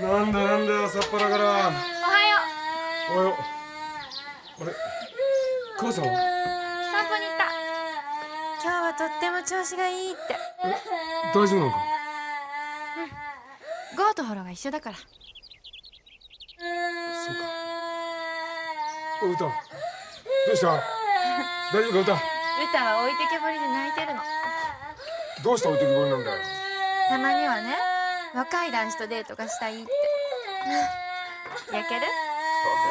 なんだなんだ朝っぱらから。おはよおはよう。あれ？母さんは？う散歩に行った。今日はとっても調子がいいって。大丈夫なのか？ゴーとホロが一緒だから。そうか。お歌。どうした？大丈夫か歌？歌は置いてけぼりで泣いてるの。どうした置いてきぼりなんだよ。たまにはね若い男子とデートがしたいって 焼ける？バ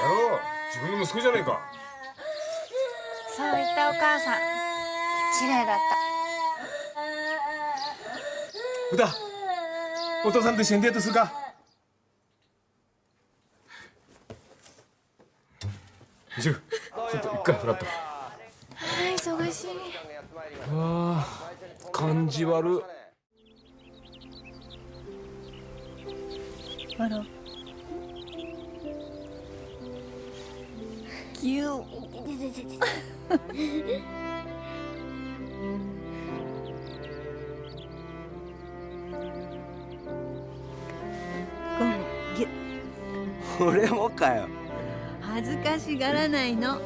カ野郎自分の息子じゃねえか。そう言ったお母さん。綺麗だっ歌お父さんと一緒にデートするか。ジュちょっと一回フラッとたはい忙しい。あー感じ悪あら。ぎゅう。ゴムぎゅ俺もかよ恥ずかしがらないの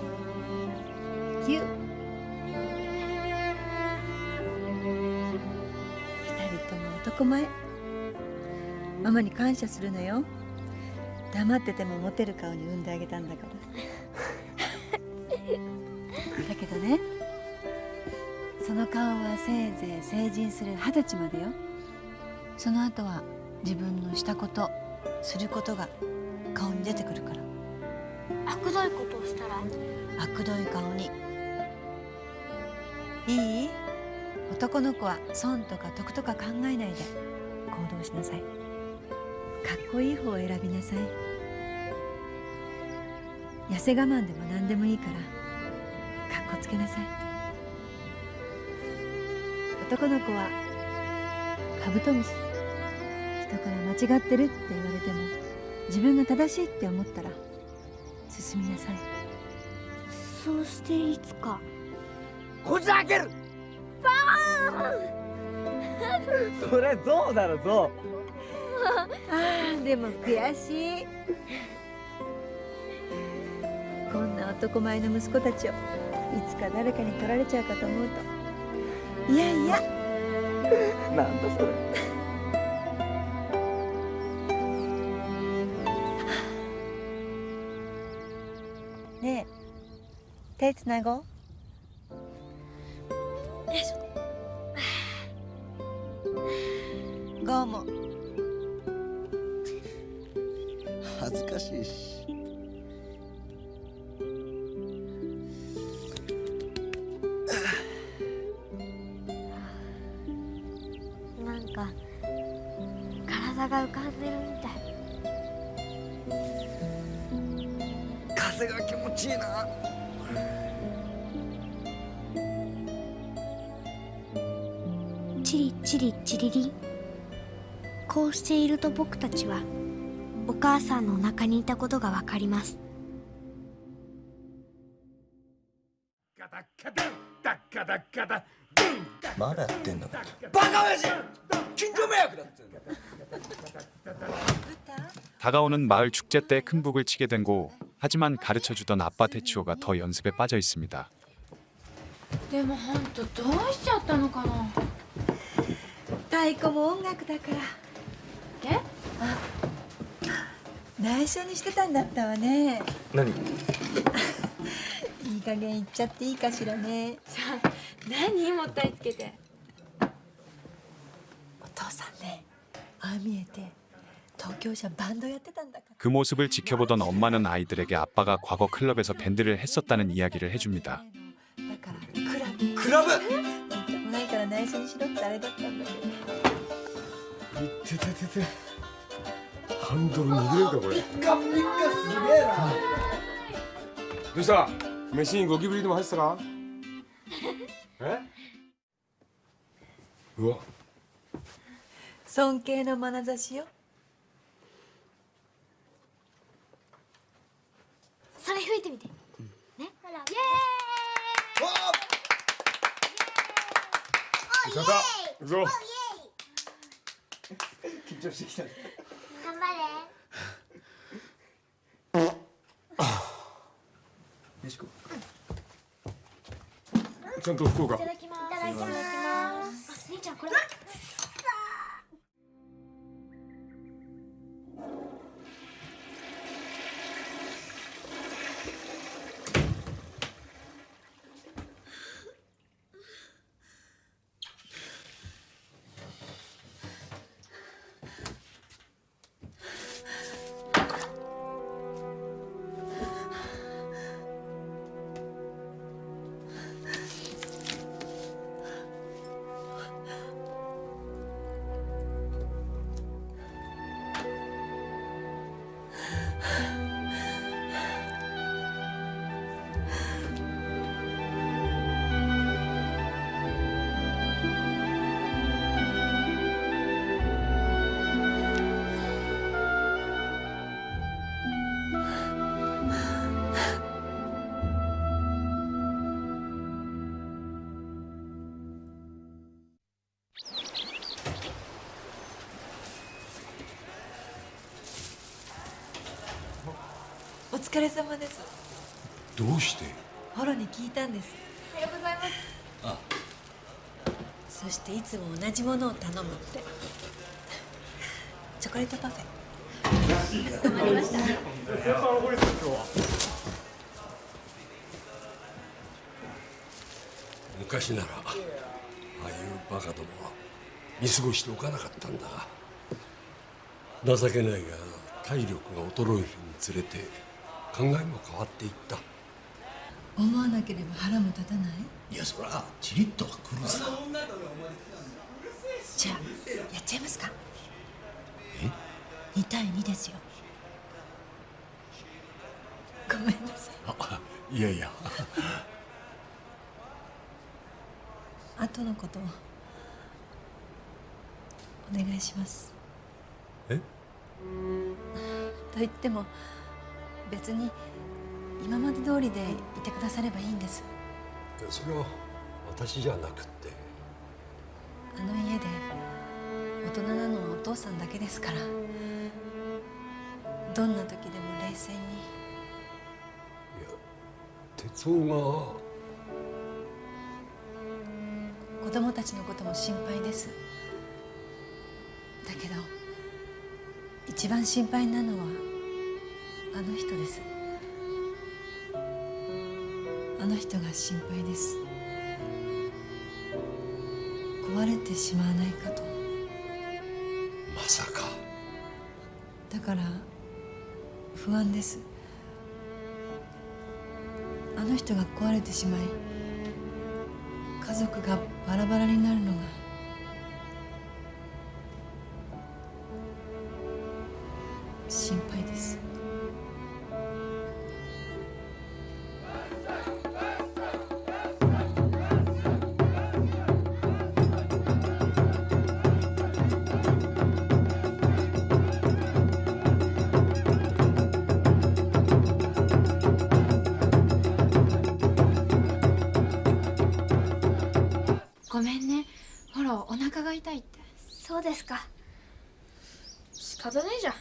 ぎゅ二人とも男前ママに感謝するのよ黙っててもモテる顔に産ん。であげたん。だからけどね。その顔はせいぜい成人する二十歳までよ。その後は自分のしたことすることが顔に出てくるから。あくどいことをしたらあくどい顔に。いい？男の子は損とか得とか考えないで行動しなさい。かっこいい方を選びなさい。痩せ我慢でも何でもいいから。かっこつけなさい。男の子はカブトムシ。人から間違ってるって言われても自分が正しいって思ったら進みなさい。そうしていつか。こじ開ける。それゾウだろゾあーでも悔しい。こんな男前の息子たちをいつか誰かに取られちゃうかと思うと。いやいや。ウなんだそれねえ手つなごう。ゴーも。恥ずかしいしチリチリチリリンこうしていると僕たちはお母さんのお腹にいたことがわかりますガタガタダッガダッガダまだやってんのかバカ親父近所迷惑だっつうの 다가오는 마을 축제 때 큰 북을 치게 된 고 하지만 가르쳐주던 아빠 테치오가 더 연습에 빠져 있습니다. でも本当どうしちゃったのかな太鼓も音楽だからえ内緒にしてたんだったわね何いい加減言っちゃっていいかしらね何もったいつけてお父さんねああ見えて 그 모습을 지켜보던 엄마는 아이들에게 아빠가 과거 클럽에서 밴드를 했었다는 이야기를 해줍니다. だからクラブクラブ言いたくないから内緒にしろってあれだったんだけどいっててててハンドル握れるかこれカピッカすげえなどうした飯にゴキブリでも入ってたかえうわ尊敬の眼差しよ それ吹いてみて、うん、ね。ほら。イエーイ。ー。イエーイ。緊張してきた、頑張れ。ちゃんと福岡。疲れ様です。どうして？ホロに聞いたんです。おはようございます。そしていつも同じものを頼むって。チョコレートパフェ。昔ならああいうバカどもは見過ごしておかなかったんだが。情けないが体力が衰えるにつれて考えも変わっていった。思わなければ腹も立たない？いやそりゃチリッとはくるさじゃあやっちゃいますか。2対2ですよ。ごめんなさい。あいやいや。後のことをお願いします。え？と言っても別に今まで通りでいてくださればいいんです。それは私じゃなくて。あの家で大人なのはお父さんだけですから。どんな時でも冷静に。いや哲夫子供たちのことも心配です。だけど一番心配なのはあの人です。あの人が心配です。壊れてしまわないかと。がまさか。だから不安です。あの人が壊れてしまい家族がバラバラになるのがそうですか。仕方ねえじゃん。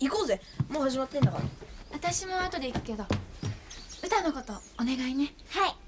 行こうぜ。もう始まってんだから。私も後で行くけど。歌のことお願いね。はい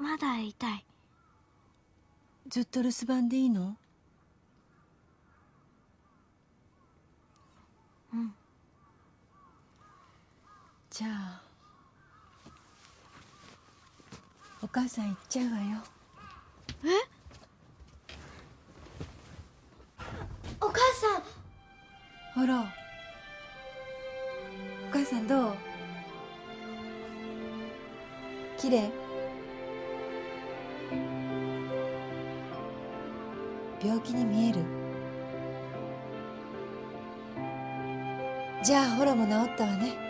まだ痛い。ずっと留守番でいいの？うん。じゃあお母さん行っちゃうわよ。お母さん。ほらじゃあホロも治ったわね。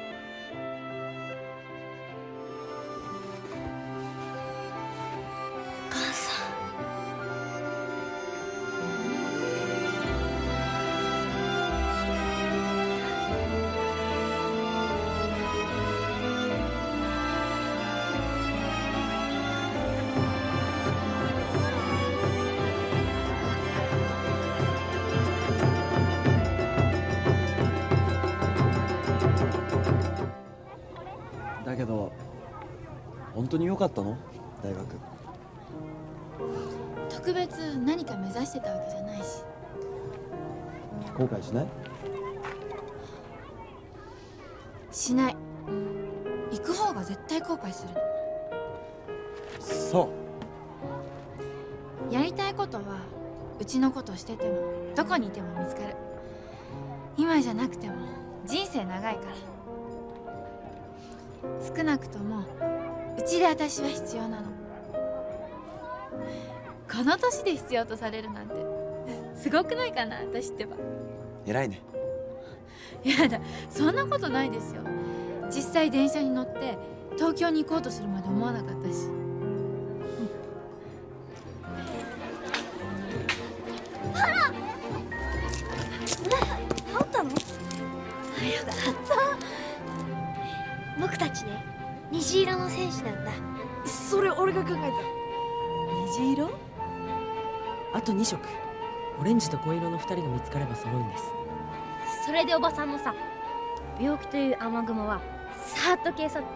けど本当に良かったの？大学。特別何か目指してたわけじゃないし。後悔しない？しない。行く方が絶対後悔する。そやりたいことはうちのことしててもどこにいても見つかる。今じゃなくても人生長いから少なくともうちで私は必要なの。この年で必要とされるなんてすごくないかな私ってば。う偉いね。やだそんなことないですよ。実際電車に乗って東京に行こうとするまで思わなかったし。治ったのよかった僕たちね虹色の戦士なんだ。それ俺が考え虹色？あと2色。オレンジと紺色の2人が見つかれば揃うんです。それでおばさんのさ病気という雨雲はさーっと消え去って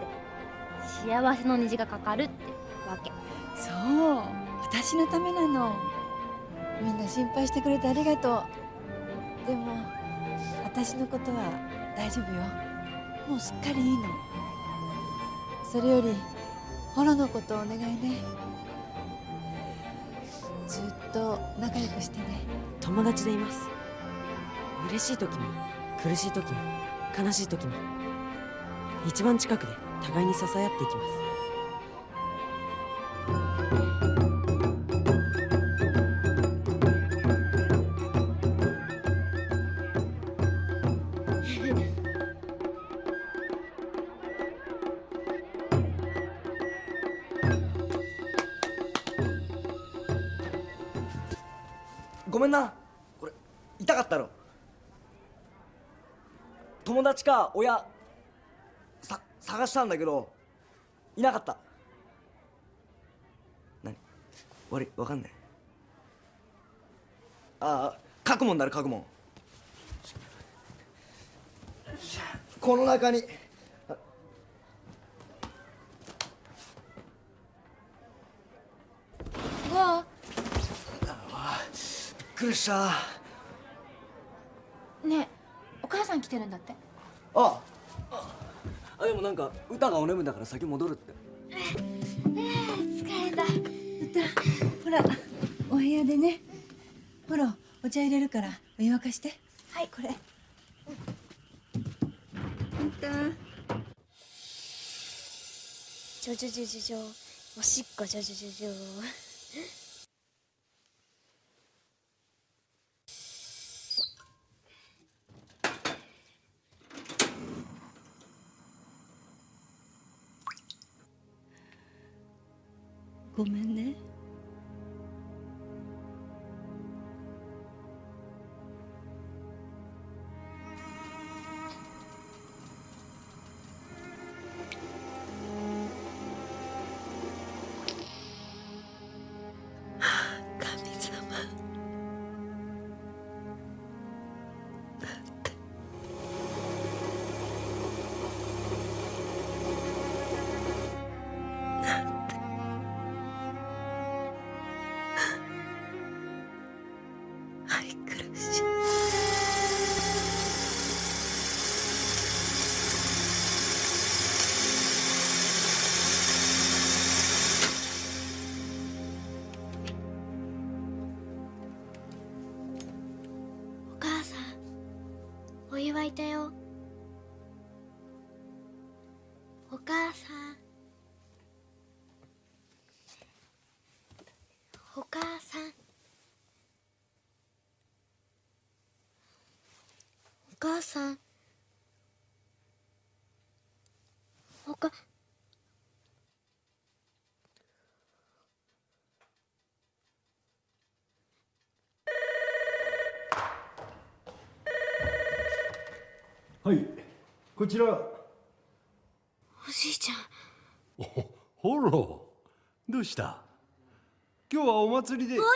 幸せの虹がかかるってわけ。そう。私のためなの。みんな心配してくれてありがとう。でも私のことは大丈夫よもうすっかりいいの。それよりホロのことお願いね。ずっと仲良くしてね。友達でいます。嬉しい時も苦しい時も悲しい時も一番近くで互いに支え合っていきます めんな。これ痛かったろ。友達か親さ探したんだけどいなかった。何？悪いわかんない。ああ書くもんだろ書くもんこの中にあうわびっくりした。ねえお母さん来てるんだって。ああでもなんか歌がお眠だから先戻るって。疲れた。ほらお部屋でね。ホロお茶入れるからお湯沸かして。はい。これ。ジョジョジョジョジョ。おしっこジョジョジョジョ母さん。おかはいこちら。おじいちゃん。ほら。どうした？今日はお祭りで。おじい